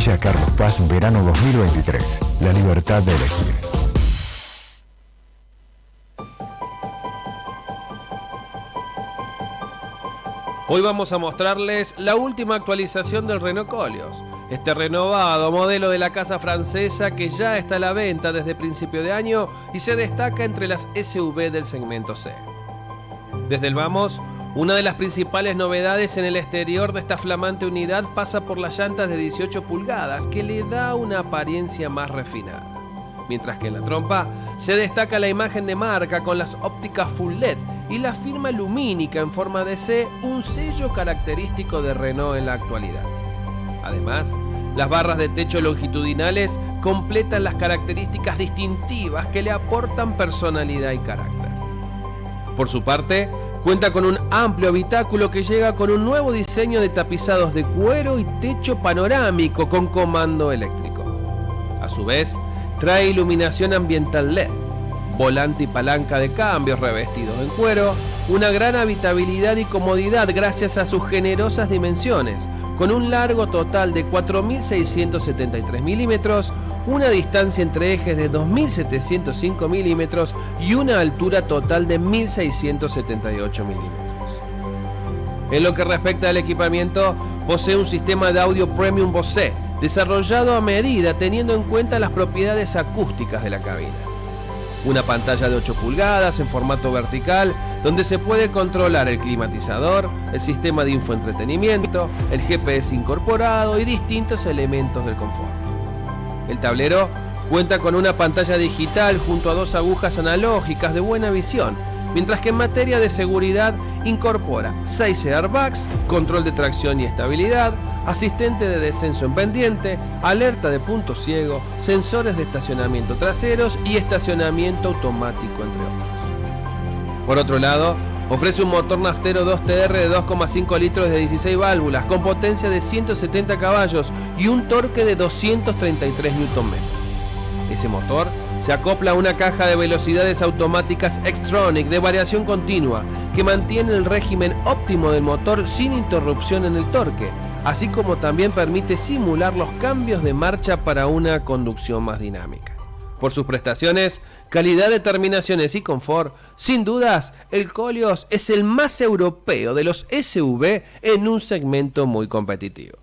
Villa Carlos Paz, verano 2023. La libertad de elegir. Hoy vamos a mostrarles la última actualización del Renault Colios, este renovado modelo de la casa francesa que ya está a la venta desde principio de año y se destaca entre las SUV del segmento C. Desde el Vamos, una de las principales novedades en el exterior de esta flamante unidad pasa por las llantas de 18 pulgadas que le da una apariencia más refinada. Mientras que en la trompa se destaca la imagen de marca con las ópticas full LED y la firma lumínica en forma de C, un sello característico de Renault en la actualidad. Además, las barras de techo longitudinales completan las características distintivas que le aportan personalidad y carácter. Por su parte, cuenta con un amplio habitáculo que llega con un nuevo diseño de tapizados de cuero y techo panorámico con comando eléctrico. A su vez, trae iluminación ambiental LED volante y palanca de cambios revestidos en cuero, una gran habitabilidad y comodidad gracias a sus generosas dimensiones, con un largo total de 4.673 milímetros, una distancia entre ejes de 2.705 milímetros y una altura total de 1.678 milímetros. En lo que respecta al equipamiento, posee un sistema de audio premium Bose, desarrollado a medida teniendo en cuenta las propiedades acústicas de la cabina una pantalla de 8 pulgadas en formato vertical donde se puede controlar el climatizador, el sistema de infoentretenimiento, el GPS incorporado y distintos elementos del confort. El tablero cuenta con una pantalla digital junto a dos agujas analógicas de buena visión mientras que en materia de seguridad incorpora 6 airbags, control de tracción y estabilidad, asistente de descenso en pendiente, alerta de punto ciego, sensores de estacionamiento traseros y estacionamiento automático, entre otros. Por otro lado, ofrece un motor naftero 2TR de 2,5 litros de 16 válvulas con potencia de 170 caballos y un torque de 233 Nm. Ese motor se acopla a una caja de velocidades automáticas Xtronic de variación continua que mantiene el régimen óptimo del motor sin interrupción en el torque, así como también permite simular los cambios de marcha para una conducción más dinámica. Por sus prestaciones, calidad de terminaciones y confort, sin dudas, el Colios es el más europeo de los SUV en un segmento muy competitivo.